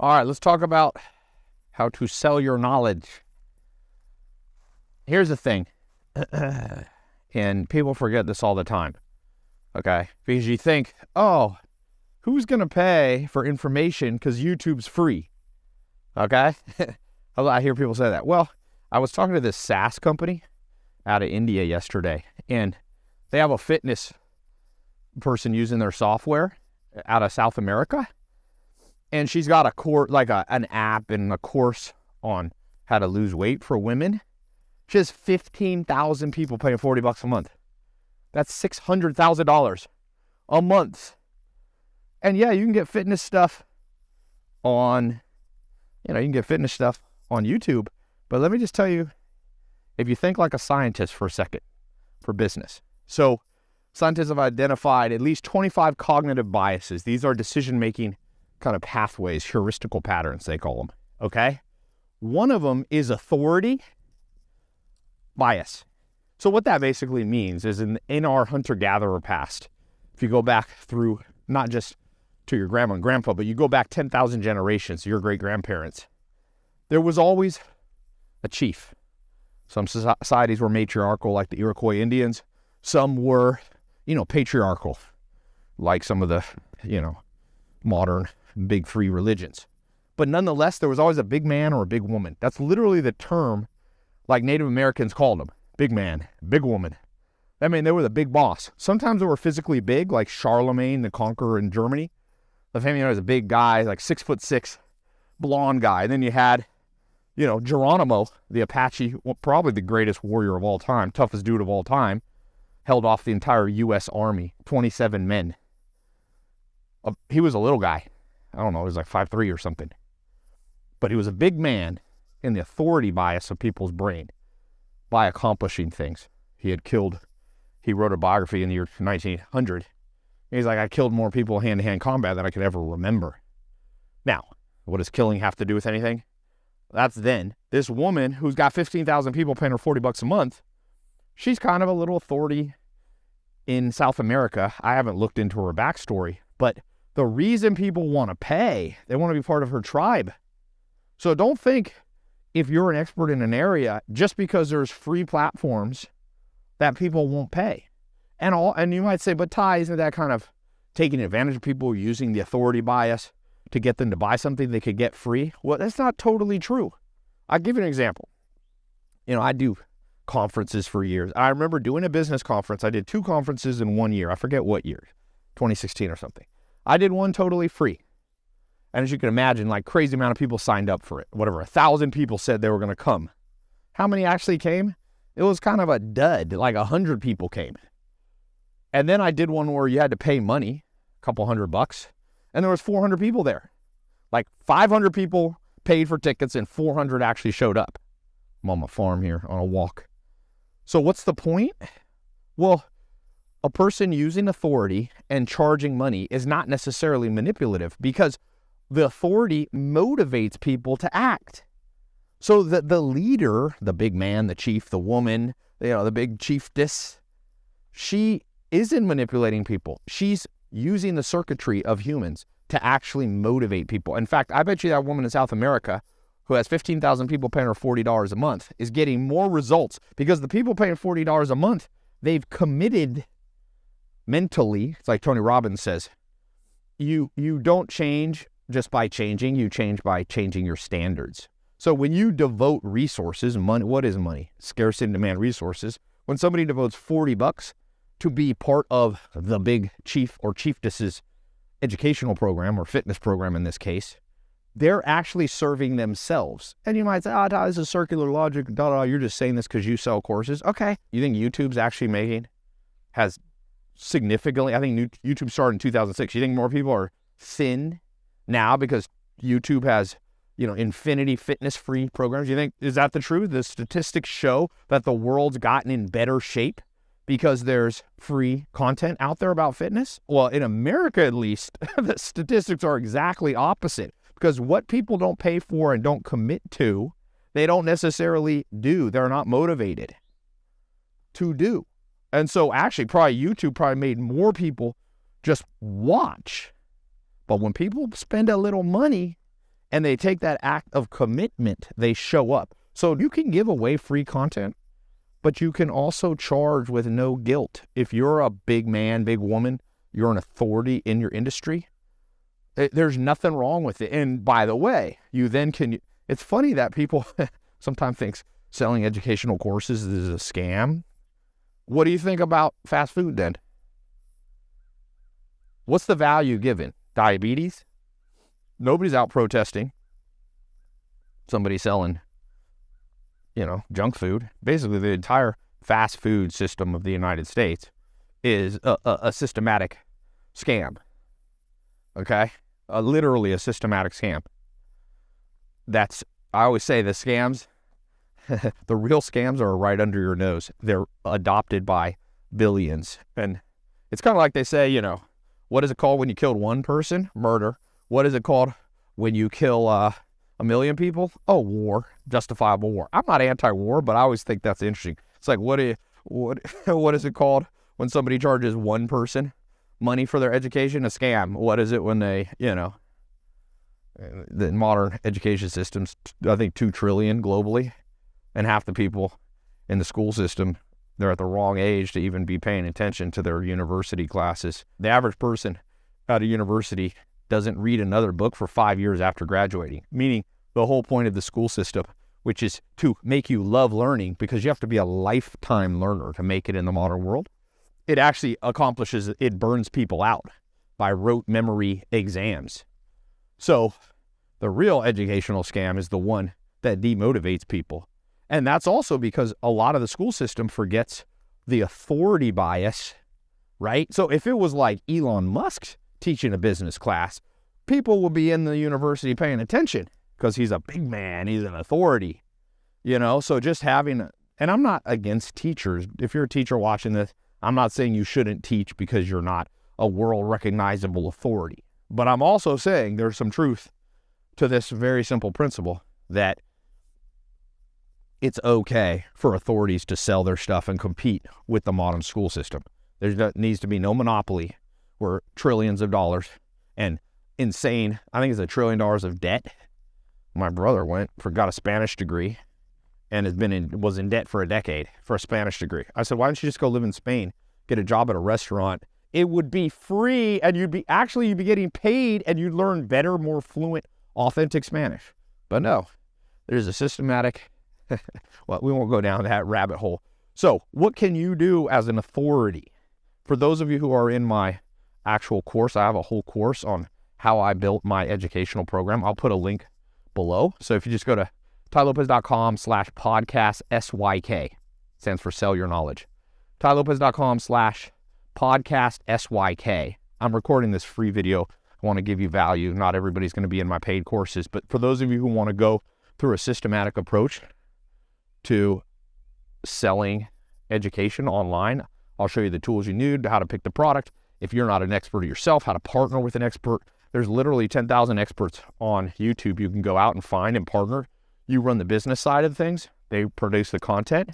All right, let's talk about how to sell your knowledge. Here's the thing, and people forget this all the time, okay? Because you think, oh, who's going to pay for information because YouTube's free, okay? I hear people say that. Well, I was talking to this SaaS company out of India yesterday, and they have a fitness person using their software out of South America and she's got a course like a, an app and a course on how to lose weight for women. She has 15,000 people paying 40 bucks a month. That's $600,000 a month. And yeah, you can get fitness stuff on, you know, you can get fitness stuff on YouTube. But let me just tell you, if you think like a scientist for a second for business. So scientists have identified at least 25 cognitive biases. These are decision making kind of pathways, heuristical patterns, they call them. Okay. One of them is authority bias. So, what that basically means is in, in our hunter gatherer past, if you go back through not just to your grandma and grandpa, but you go back 10,000 generations, your great grandparents, there was always a chief. Some societies were matriarchal, like the Iroquois Indians. Some were, you know, patriarchal, like some of the, you know, modern big three religions. But nonetheless, there was always a big man or a big woman. That's literally the term like Native Americans called them big man, big woman. I mean, they were the big boss. Sometimes they were physically big, like Charlemagne the Conqueror in Germany. The family was a big guy, like six foot six, blonde guy. And then you had, you know, Geronimo, the Apache, probably the greatest warrior of all time, toughest dude of all time, held off the entire U.S. Army, 27 men. He was a little guy. I don't know, he was like five three or something. But he was a big man in the authority bias of people's brain by accomplishing things. He had killed, he wrote a biography in the year 1900. He's like, I killed more people hand to hand combat than I could ever remember. Now, what does killing have to do with anything? That's then. This woman who's got 15,000 people paying her 40 bucks a month, she's kind of a little authority in South America. I haven't looked into her backstory, but the reason people want to pay, they want to be part of her tribe. So don't think if you're an expert in an area just because there's free platforms that people won't pay. And all and you might say, but Tai, isn't that kind of taking advantage of people using the authority bias to get them to buy something they could get free? Well, that's not totally true. I'll give you an example. You know, I do conferences for years. I remember doing a business conference. I did two conferences in one year. I forget what year, 2016 or something. I did one totally free. And as you can imagine, like crazy amount of people signed up for it. Whatever, a thousand people said they were going to come. How many actually came? It was kind of a dud. Like a hundred people came. And then I did one where you had to pay money, a couple hundred bucks, and there was 400 people there. Like 500 people paid for tickets and 400 actually showed up. I'm on my farm here on a walk. So what's the point? Well, a person using authority and charging money is not necessarily manipulative because the authority motivates people to act. So the, the leader, the big man, the chief, the woman, you know, the big chiefess, she isn't manipulating people. She's using the circuitry of humans to actually motivate people. In fact, I bet you that woman in South America who has 15,000 people paying her $40 a month is getting more results because the people paying $40 a month, they've committed mentally, it's like Tony Robbins says, you you don't change just by changing, you change by changing your standards. So when you devote resources, money, what is money? Scarce and demand resources. When somebody devotes 40 bucks to be part of the big chief or chiefess's educational program or fitness program in this case, they're actually serving themselves. And you might say, oh, this is circular logic. Da, da, you're just saying this because you sell courses. Okay. You think YouTube's actually making, has significantly. I think YouTube started in 2006. You think more people are thin now because YouTube has, you know, infinity fitness free programs? You think, is that the truth? The statistics show that the world's gotten in better shape because there's free content out there about fitness? Well, in America at least, the statistics are exactly opposite because what people don't pay for and don't commit to, they don't necessarily do. They're not motivated to do. And so actually probably YouTube probably made more people just watch. But when people spend a little money, and they take that act of commitment, they show up. So you can give away free content, but you can also charge with no guilt. If you're a big man, big woman, you're an authority in your industry, eh, there's nothing wrong with it. And by the way, you then can, it's funny that people sometimes think selling educational courses is a scam. What do you think about fast food then? What's the value given? Diabetes? Nobody's out protesting. Somebody selling, you know, junk food. Basically, the entire fast food system of the United States is a, a, a systematic scam. Okay? literally a systematic scam. That's, I always say the scams, the real scams are right under your nose. They're adopted by billions. And it's kind of like they say, you know, what is it called when you killed one person? Murder. What is it called when you kill uh, a million people? Oh, war, justifiable war. I'm not anti-war, but I always think that's interesting. It's like what you, what what is it called when somebody charges one person money for their education? A scam. What is it when they, you know, the modern education systems? I think two trillion globally, and half the people in the school system they're at the wrong age to even be paying attention to their university classes. The average person at a university doesn't read another book for five years after graduating, meaning the whole point of the school system, which is to make you love learning because you have to be a lifetime learner to make it in the modern world. It actually accomplishes, it burns people out by rote memory exams. So the real educational scam is the one that demotivates people and that's also because a lot of the school system forgets the authority bias, right? So if it was like Elon Musk teaching a business class, people would be in the university paying attention because he's a big man, he's an authority, you know? So just having, and I'm not against teachers. If you're a teacher watching this, I'm not saying you shouldn't teach because you're not a world recognizable authority. But I'm also saying there's some truth to this very simple principle that it's okay for authorities to sell their stuff and compete with the modern school system. There needs to be no monopoly where trillions of dollars and insane, I think it's a trillion dollars of debt. My brother went for got a Spanish degree and has been in was in debt for a decade for a Spanish degree. I said, why don't you just go live in Spain, get a job at a restaurant? It would be free and you'd be actually you'd be getting paid and you'd learn better, more fluent, authentic Spanish. But no, there's a systematic well, we won't go down that rabbit hole. So, what can you do as an authority? For those of you who are in my actual course, I have a whole course on how I built my educational program. I'll put a link below. So if you just go to tailopez.com slash podcast SYK, stands for sell your knowledge. tailopez.com slash podcast SYK. I'm recording this free video. I want to give you value. Not everybody's going to be in my paid courses, but for those of you who want to go through a systematic approach to selling education online. I'll show you the tools you need, how to pick the product. If you're not an expert yourself, how to partner with an expert. There's literally 10,000 experts on YouTube you can go out and find and partner. You run the business side of things. They produce the content.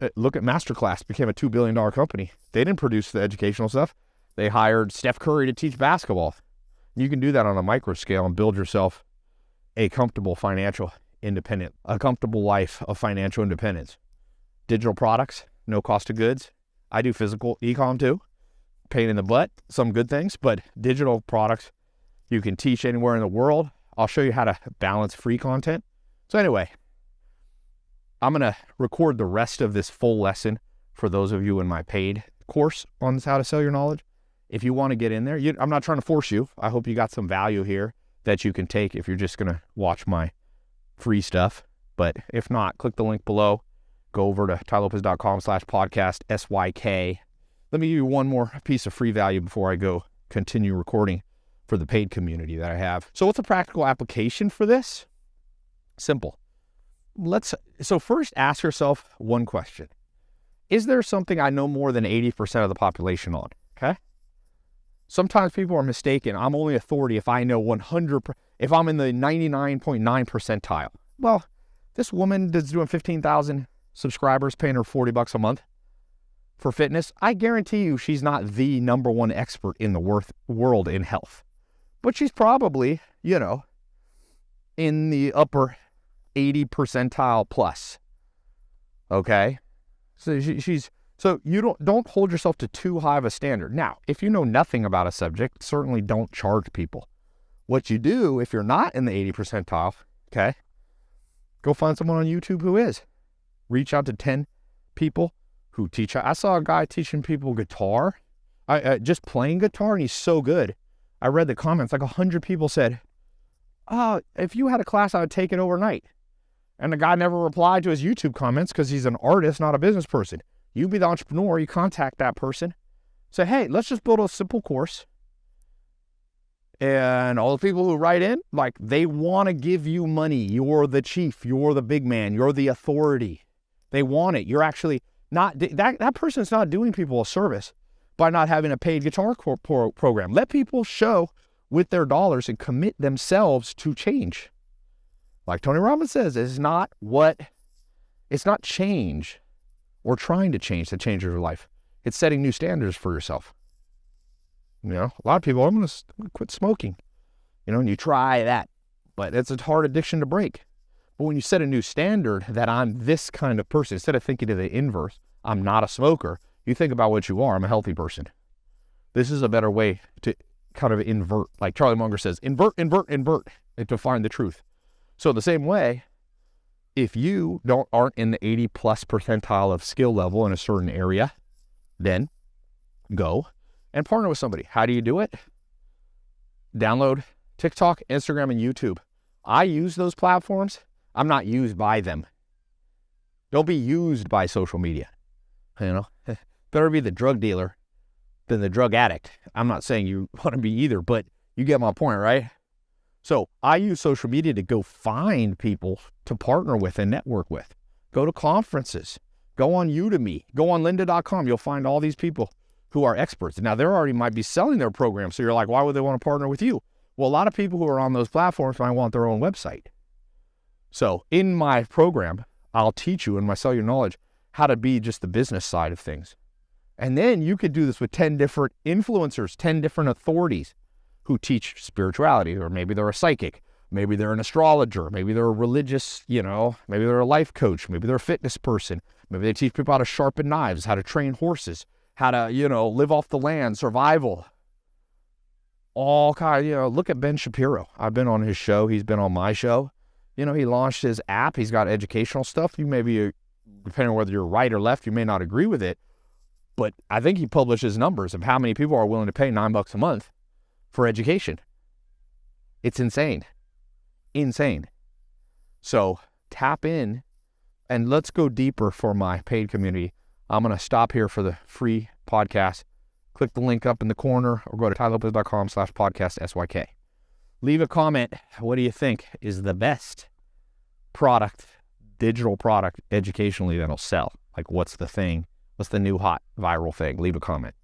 Uh, look at Masterclass, became a $2 billion company. They didn't produce the educational stuff. They hired Steph Curry to teach basketball. You can do that on a micro scale and build yourself a comfortable financial independent, a comfortable life of financial independence. Digital products, no cost of goods. I do physical ecom too. Pain in the butt, some good things, but digital products you can teach anywhere in the world. I'll show you how to balance free content. So anyway, I'm going to record the rest of this full lesson for those of you in my paid course on how to sell your knowledge. If you want to get in there, you, I'm not trying to force you. I hope you got some value here that you can take if you're just going to watch my free stuff. But if not, click the link below. Go over to tailopez.com slash podcast SYK. Let me give you one more piece of free value before I go continue recording for the paid community that I have. So what's a practical application for this? Simple. Let's so first ask yourself one question. Is there something I know more than 80% of the population on? Okay? Sometimes people are mistaken. I'm only authority if I know 100 if I'm in the 99.9 percentile. Well, this woman that's doing 15,000 subscribers paying her 40 bucks a month for fitness, I guarantee you she's not the number one expert in the worth, world in health. But she's probably, you know, in the upper 80 percentile plus. Okay. So she, she's so you don't don't hold yourself to too high of a standard. Now, if you know nothing about a subject, certainly don't charge people. What you do if you're not in the 80 percentile, okay, go find someone on YouTube who is. Reach out to 10 people who teach. I saw a guy teaching people guitar, I, uh, just playing guitar, and he's so good. I read the comments, like 100 people said, Oh, if you had a class, I would take it overnight. And the guy never replied to his YouTube comments because he's an artist, not a business person. You be the entrepreneur, you contact that person. Say, hey, let's just build a simple course. And all the people who write in, like they want to give you money. You're the chief, you're the big man, you're the authority. They want it. You're actually not that that person's not doing people a service by not having a paid guitar program. Let people show with their dollars and commit themselves to change. Like Tony Robbins says, it's not what it's not change or trying to change that changes your life. It's setting new standards for yourself. You know, a lot of people, I'm going to quit smoking. You know, and you try that, but it's a hard addiction to break. But when you set a new standard that I'm this kind of person, instead of thinking to the inverse, I'm not a smoker, you think about what you are. I'm a healthy person. This is a better way to kind of invert, like Charlie Munger says, invert, invert, invert, to find the truth. So the same way, if you don't aren't in the 80 plus percentile of skill level in a certain area, then go and partner with somebody. How do you do it? Download TikTok, Instagram, and YouTube. I use those platforms. I'm not used by them. Don't be used by social media. You know, better be the drug dealer than the drug addict. I'm not saying you want to be either, but you get my point, right? So I use social media to go find people to partner with and network with. Go to conferences, go on Udemy, go on lynda.com. You'll find all these people who are experts. Now, They're already might be selling their program. So you're like, why would they want to partner with you? Well, a lot of people who are on those platforms might want their own website. So in my program, I'll teach you in my Sell Your Knowledge how to be just the business side of things. And then you could do this with 10 different influencers, 10 different authorities who teach spirituality, or maybe they're a psychic, maybe they're an astrologer, maybe they're a religious, you know, maybe they're a life coach, maybe they're a fitness person, maybe they teach people how to sharpen knives, how to train horses, how to, you know, live off the land, survival. All kind, you know, look at Ben Shapiro. I've been on his show, he's been on my show. You know, he launched his app, he's got educational stuff. You maybe, uh, depending on whether you're right or left, you may not agree with it. But I think he publishes numbers of how many people are willing to pay nine bucks a month for education. It's insane. Insane. So tap in and let's go deeper for my paid community. I'm going to stop here for the free podcast. Click the link up in the corner or go to tailopez.com slash podcast SYK. Leave a comment. What do you think is the best product, digital product educationally that'll sell? Like what's the thing? What's the new hot viral thing? Leave a comment.